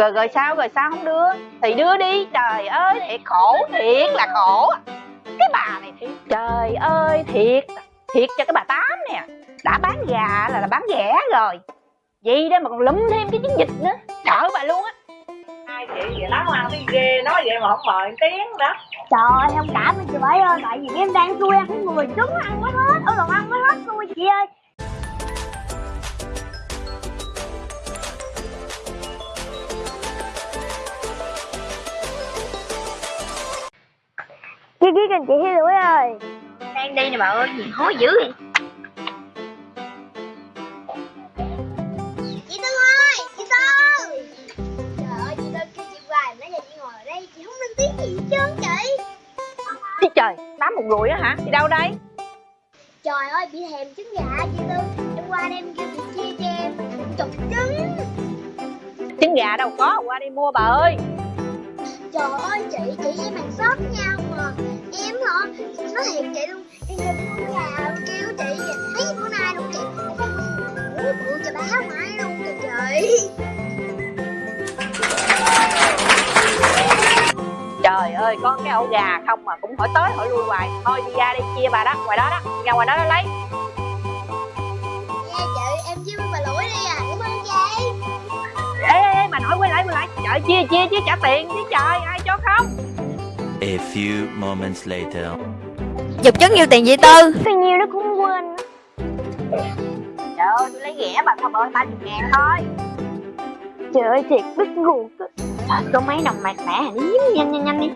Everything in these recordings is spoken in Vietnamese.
rồi rồi sao rồi sao không đưa? Thì đưa đi. Trời ơi thiệt khổ thiệt là khổ. Cái bà này thiệt trời ơi thiệt thiệt cho cái bà tám nè. Đã bán gà là là bán rẻ rồi. Vậy đó mà còn lúm thêm cái chiến dịch nữa. Sợ bà luôn á. Hai chị vậy lắm ăn thấy ghê nói vậy mà không mời tiếng đó. Trời ơi, không cảm ơn chị Bảy ơi Tại vì em đang xui ăn cái người trứng ăn mới hết. Ở đồ ăn mới hết xui chị ơi Chị kênh chị Hi Lũi ơi. Đang đi nè bà ơi gì hối dữ vậy. Chị Tư ơi, chị Tư. Trời ơi, chị Tư kêu chị hoài Nãy giờ chị ngồi ở đây, chị không lên tiếng gì hết trơn chị. Ý trời tám một rùi á hả? Đi đâu đây? Trời ơi, bị thèm trứng gà chị Tư. Em qua đây em kêu chị chia cho em chục trứng. Trứng gà đâu có qua đi mua bà ơi. Trời ơi chị, chị với em hàng xóm với nhau mà Em hả, nói thiệt chị luôn. Em kêu con gà kêu chị Thấy bữa nay luôn chị ngủ bự cho báo mãi luôn kìa chị trời ơi có cái ổ gà không mà cũng hỏi tới hỏi lui hoài. Thôi đi ra đi chia bà đó ngoài đó đó. Ra ngoài đó đó lấy. Chị, em chiêu bà lũi đi à. Cảm ơn chị ê ê ê mà nói quay lại quay lại. Trời chia chia chứ trả tiền chứ trời. Ai cho không A few moments later. chục trứng nhiêu tiền vậy tư. Bao nhiêu nó cũng quên. Trời ơi tôi lấy rẻ bà thôi bà ơi ba chục ngàn thôi. Trời ơi thiệt đứt ruột. Trời có mấy đồng mạc mẻ hả? Nhanh nhanh nhanh đi.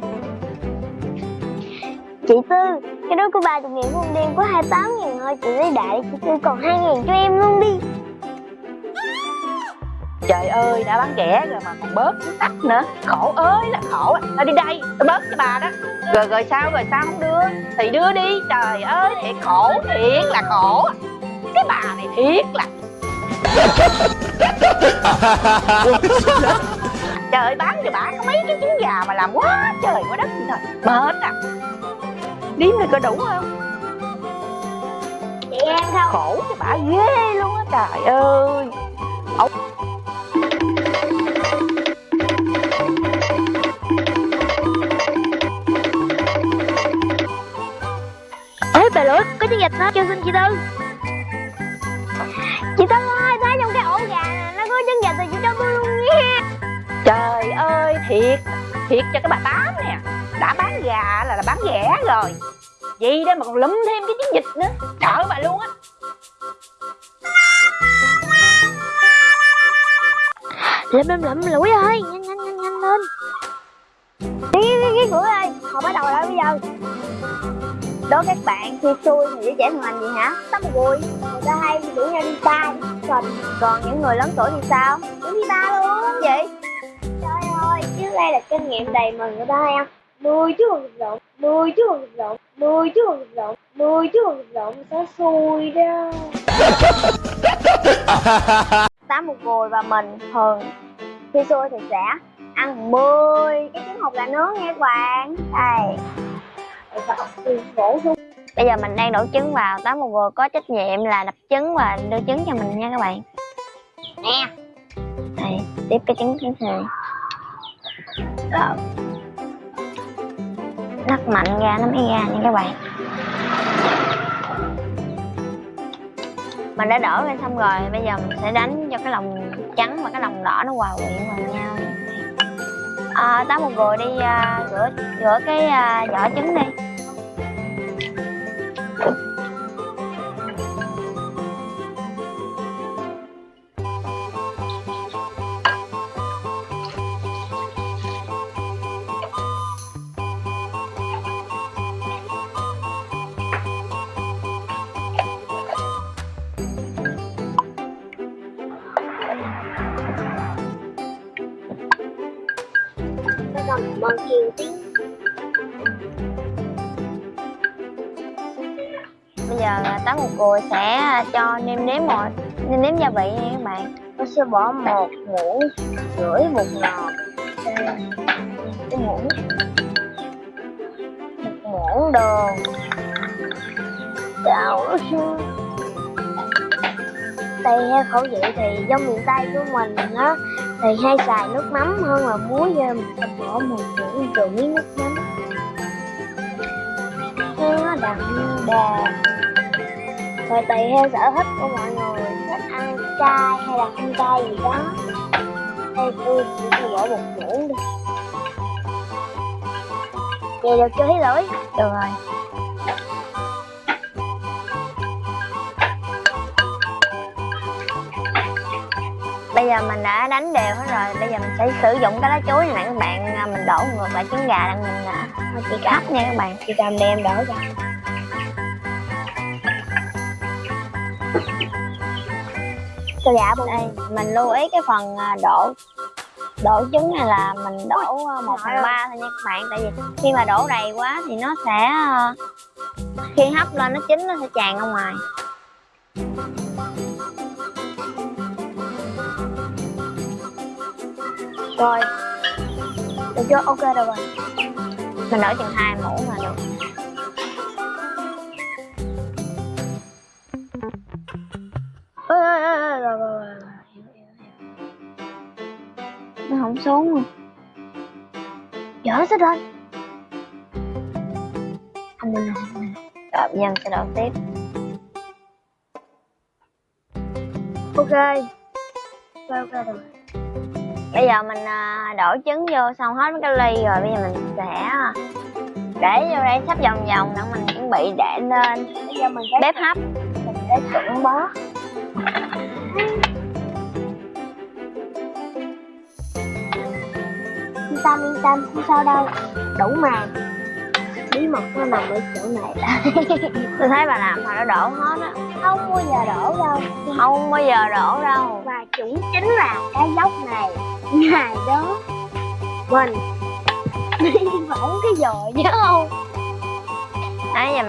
Chị Tư, cái đó của 30 ngàn của ông đêm có 28 ngàn thôi. Chị lấy đại chị Tư còn 2 ngàn cho em luôn đi trời ơi đã bán rẻ rồi mà còn bớt cái tắc nữa. Khổ ơi là khổ thôi đi đây tôi bớt cho bà đó. Rồi rồi sao rồi sao không đưa? Thì đưa đi. Trời ơi thiệt khổ thiệt là khổ cái bà này thiệt là trời ơi bán cho bà có mấy cái trứng gà mà làm quá trời quá đất thôi mệt à. Điếm này có đủ không? Chị em không? khổ cho bà ghê luôn á trời ơi. Ê có chiếc gạch đó cho xin chị Tư. Chị Tư ơi, thấy trong cái ổ gà nè, nó có trứng gạch thì chị cho tôi luôn nha. Trời ơi thiệt thiệt cho cái bà tám nè. Đã bán gà là là bán rẻ rồi. Vậy đó mà còn lúm thêm cái chiến dịch nữa. Sợ bà luôn á. Lụm lụm lụm lũi ơi, nhanh nhanh nhanh nhanh lên. Cái cái cái cửa ơi, họ bắt đầu rồi bây giờ Đố các bạn khi xui thì giới trẻ thường làm gì hả? Tắm vui Người ta hay rủ nhau đi đi club Còn những người lớn tuổi thì sao? Cũng đi bar luôn. Vậy Trời ơi, trước đây là kinh nghiệm đầy mình người ta hay ăn Mười chứ còn thịt lộn, mười chứ còn thịt lộn, mười chứ còn thịt lộn, mười chứ còn thịt lộn sẽ xui đó? Tám một gùi và mình thường khi xui thì sẽ ăn 10 cái trứng hột gà nướng nha các bạn. Đây bây giờ mình đang đổ trứng vào tám một vừa có trách nhiệm là đập trứng và đưa trứng cho mình nha các bạn. Nè. Đây tiếp cái trứng thứ hai nắp mạnh ra nó mới ra nha các bạn. Mình đã đổ ra xong rồi bây giờ mình sẽ đánh cho cái lòng trắng và cái lòng đỏ nó hòa quyện vào nhau. À, tám một vừa đi uh, rửa rửa cái uh, vỏ trứng đi cầm bằng kiều tiếng bây giờ à, tám một cùi sẽ cho nêm nếm một nêm nếm gia vị nha các bạn. Nó sẽ bỏ một muỗng rưỡi bột ngọt cái muỗng một muỗng đường chào tùy theo khẩu vị thì giống miền tây của mình á. Thì hay xài nước mắm hơn là muối vô mình sẽ bỏ một muỗng rưỡi nước mắm. Nó đậm đà rồi tùy theo sở thích của mọi người thích ăn cay hay là không cay gì đó. Đây tôi chỉ phải bỏ một muỗng đi. Vậy được chưa thấy lưỡi được rồi. Bây giờ mình đã đánh đều hết rồi. Bây giờ mình sẽ sử dụng cái lá chuối này nè các bạn. Mình đổ ngược lại trứng gà đang mình à, chị cắt nha các bạn. Chị cầm đem đổ ra cho gà đây. Mình lưu ý cái phần à, đổ đổ trứng này là mình đổ à, một phần ba thôi nha các bạn. Tại vì khi mà đổ đầy quá thì nó sẽ à, khi hấp lên nó chín nó sẽ tràn ra ngoài. Rồi, được chưa? Ok rồi mình đổ chừng hai muỗng là dở hết rồi? Anh nào rồi bây giờ mình sẽ đổ tiếp ok. Ok ok rồi. Bây giờ mình đổ trứng vô xong hết mấy cái ly rồi bây giờ mình sẽ à, để vô đây sắp vòng vòng để mình chuẩn bị để lên bây giờ mình bếp hấp. mình sẽ trụng bó tâm yên tâm không sao đâu. Đủ màng bí mật nó nằm ở chỗ này. Tôi thấy bà làm mà nó đổ hết á. Không bao giờ đổ đâu. Không bao giờ đổ đâu. Và cũng chính là cái dốc này. Ngày đó. Mình đi phỏng cái giò nhớ không? Đấy giờ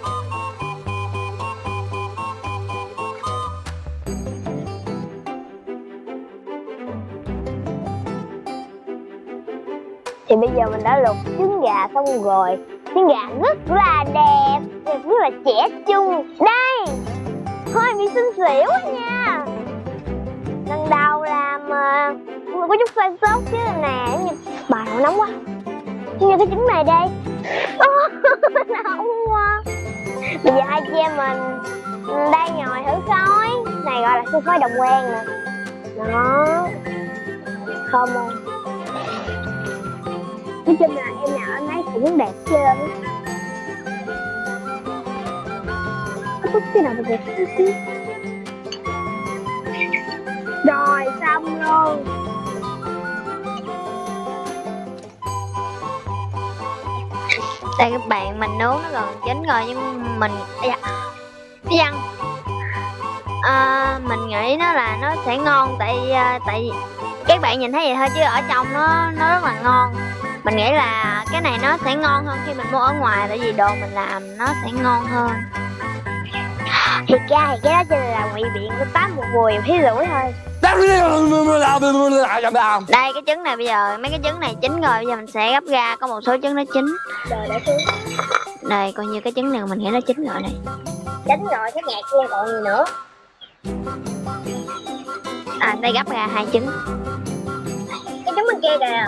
thì bây giờ mình đã luộc trứng gà xong rồi. Trứng gà rất là đẹp đẹp rất là trẻ trung. Đây, hơi bị xinh xỉu nha. Lần đầu làm ờ, mà có chút sai sót chứ nè như bà nó nóng quá. Như cái trứng này đây nóng quá. Bây giờ hai chị em mình ừ, đang ngồi thử khói này gọi là xương khói đồng quen nè. Đó. Thơm không nói chung là em nào anh ấy cũng đẹp trơn. Có chút cái nào mà đẹp chút rồi xong luôn. Đây các bạn mình nướng nó gần chín rồi nhưng mình Ây da. Cái văn à, mình nghĩ nó là nó sẽ ngon tại à, tại các bạn nhìn thấy vậy thôi chứ ở trong nó nó rất là ngon mình nghĩ là cái này nó sẽ ngon hơn khi mình mua ở ngoài tại vì đồ mình làm nó sẽ ngon hơn. Thì ra thì cái đó chỉ là ngụy biện của tám một bùi phí rủi thôi. Đây cái trứng này bây giờ mấy cái trứng này chín rồi bây giờ mình sẽ gấp ra có một số trứng nó chín. Đây coi như cái trứng này mình nghĩ nó chín rồi này. Chín rồi cái nhạc kia còn gì nữa? À đây gấp ra hai trứng. Cái trứng bên kia kìa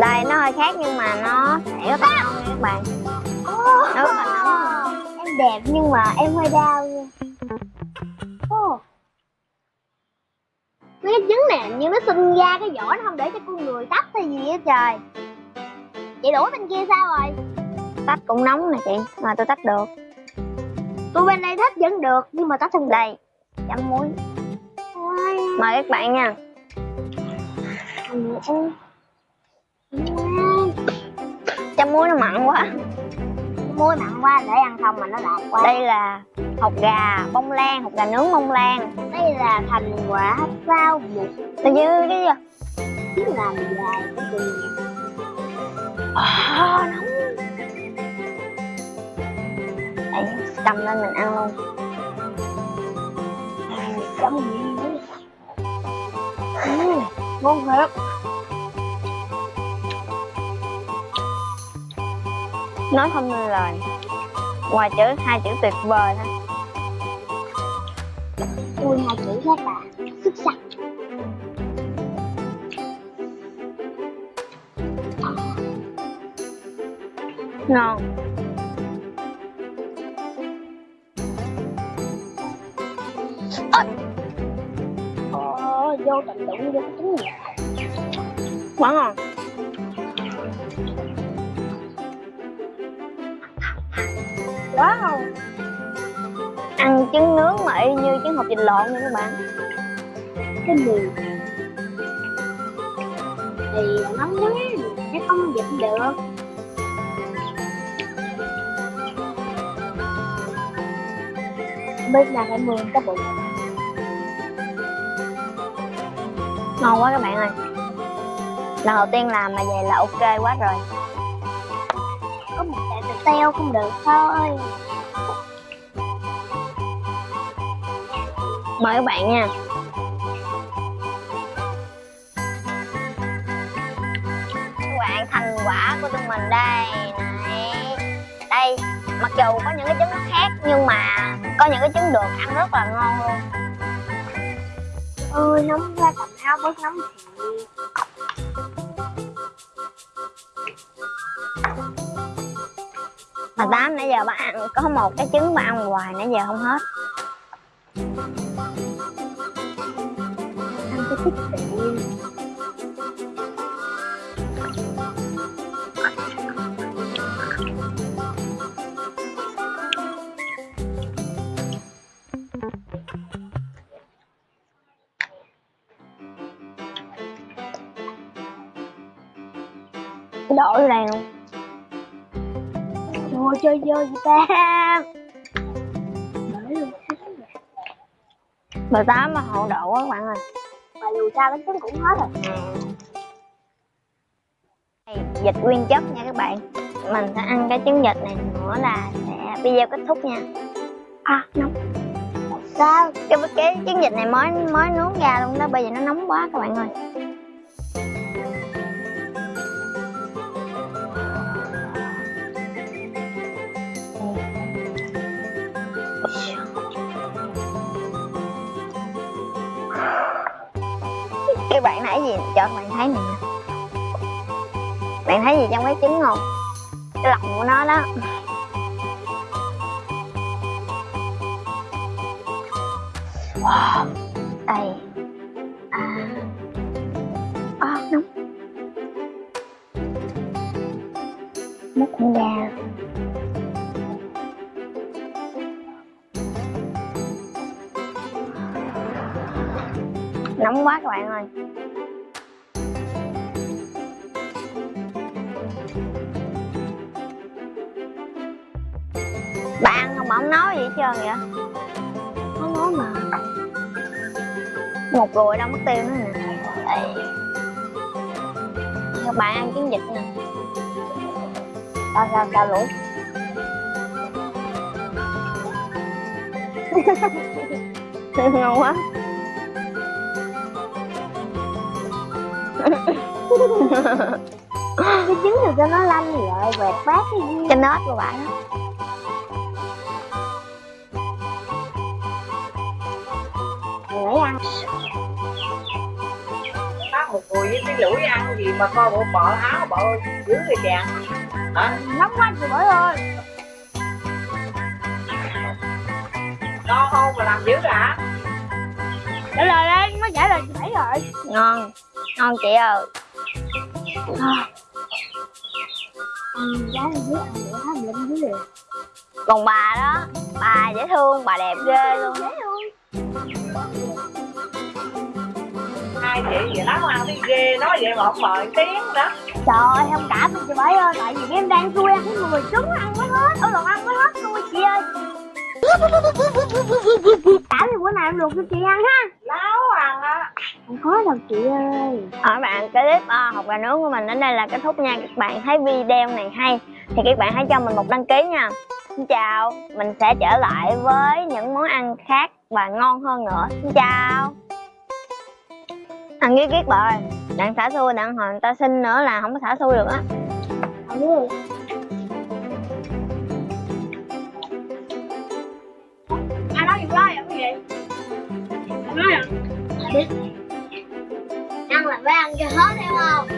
đây nó hơi khác nhưng mà nó sẽ rất là ngon nha các bạn. Nó rất là nóng. Em đẹp nhưng mà em hơi đau nha. Mấy cái trứng này như nó sinh ra cái vỏ nó không để cho con người tách hay gì á trời. Chị đũa bên kia sao rồi? Tách cũng nóng nè chị mà tôi tách được. Tôi bên đây tách vẫn được nhưng mà tách không đây chấm muối. Mời các bạn nha chấm muối nó mặn quá. Muối mặn quá để ăn không mà nó lạt quá. Đây là hột gà bông lan hột gà nướng bông lan. Đây là thành quả rau mục từ như cái gì biết làm dài cái gì à, nóng đây cầm lên mình ăn luôn. Chấm gì ngon thiệt nói không nên lời. Ngoài chữ hai chữ tuyệt vời thôi. Vui hai chữ rất là xuất sắc. Ngon à. ờ, vô tình đụng vô cái trứng nhẹ. Quá ngon wow ăn trứng nướng mà y như trứng hộp vịt lộn nha các bạn. Cái mùi thì nóng quá chắc không dịp được. Biết là phải mượn cái bụng ngon quá các bạn ơi. Lần đầu tiên làm mà vậy là ok quá rồi teo không được thôi. Mời các bạn nha. Các bạn thành quả của tụi mình đây. Này. Đây, mặc dù có những cái trứng nó khác, nhưng mà có những cái trứng được ăn rất là ngon luôn. Ơi nóng ra tập áo bớt nóng thiệt mà tám nãy giờ bác ăn, có một cái trứng mà ăn hoài, nãy giờ không hết. Ăn cái thích tự đổ vô đây luôn chơi vô vậy ta. Mười tám mà hậu độ quá các bạn ơi. Mà dù sao bánh trứng cũng hết rồi. Vịt nguyên chất nha các bạn. Mình sẽ ăn cái trứng vịt này nữa là sẽ video kết thúc nha. À nóng. Sao? Cái, cái trứng vịt này mới mới nướng ra luôn đó Bây giờ nó nóng quá các bạn ơi gì cho bạn thấy nè. Bạn thấy gì trong cái trứng không? Cái lòng của nó đó. Wow. đây. À. Ờ, à, nóng múc con gà. Nóng quá các bạn ơi. Bạn không mà không nói gì hết trơn vậy? Không nói mà. Một rồi đâu mất tiêu nữa nè. Các bạn ăn trứng vịt nè. Sao sao sao lũ? Ngon quá. Cái trứng thì cho nó lanh lại vẹt bát cái gì cho nết của bạn lấy ăn. Bác một người với cái lũi ăn gì mà coi bộ bọ áo bọ dữ người chàng hả? Nóng quá chị bởi ơi. Ngon không mà làm dữ hả? Trả lời đây nó trả lời chị bảy rồi. Ngon ngon chị ơi. Giá là dưới ăn nữa hả lên dưới liền còn bà đó bà dễ thương bà đẹp ghê luôn. Dễ thương hai chị vậy lắm ăn thấy ghê nói vậy mà không mời tiếng đó trời ơi không cảm ơn chị bảy ơi tại vì em đang xui ăn cái người trứng ăn mới hết ở lần ăn mới hết xui chị ơi. Cảm thì bữa nào em luộc cho chị ăn ha. Láo ăn á Không có đâu chị ơi. Ở bạn cái clip uh, học gà nướng của mình đến đây là kết thúc nha. Các bạn thấy video này hay Thì các bạn hãy cho mình một đăng ký nha. Xin chào Mình sẽ trở lại với những món ăn khác và ngon hơn nữa. Xin chào thằng kia ghét bà ơi Đặng xả xui, đặng hồi người ta xin nữa là không có xả xui được á. Ừ. ai nói gì đó vậy à, cái gì? Nói à? Ăn là phải ăn cho hết hiểu không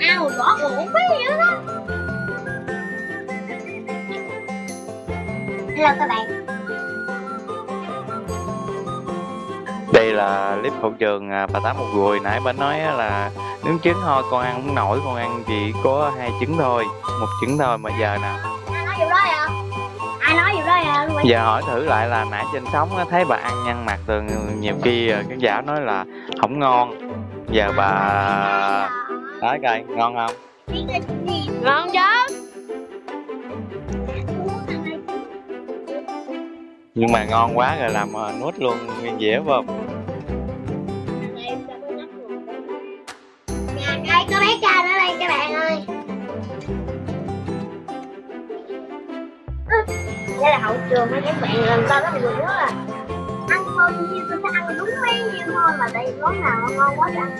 ăn rồi bỏ cũng không biết gì hết đó hello các bạn. Là clip hậu trường à, bà tám một gùi. Nãy bà nói là nướng trứng thôi con ăn không nổi con ăn chỉ có hai trứng thôi một trứng thôi mà giờ nào? Ai nói vụ đó vậy? Ai nói vụ đó vậy giờ hỏi thử lại là nãy trên sóng thấy bà ăn nhăn mặt rồi nhiều khi à, khán giả nói là không ngon. Giờ bà nói coi ngon không? Ngon chứ? Nhưng mà ngon quá rồi làm à, nuốt luôn nguyên dĩa phải không đường mấy các bạn làm sao rất là nhiều quá à? Ăn bao nhiêu tôi sẽ ăn đúng mấy nhiêu thôi mà tại món nào mà ngon quá thì ăn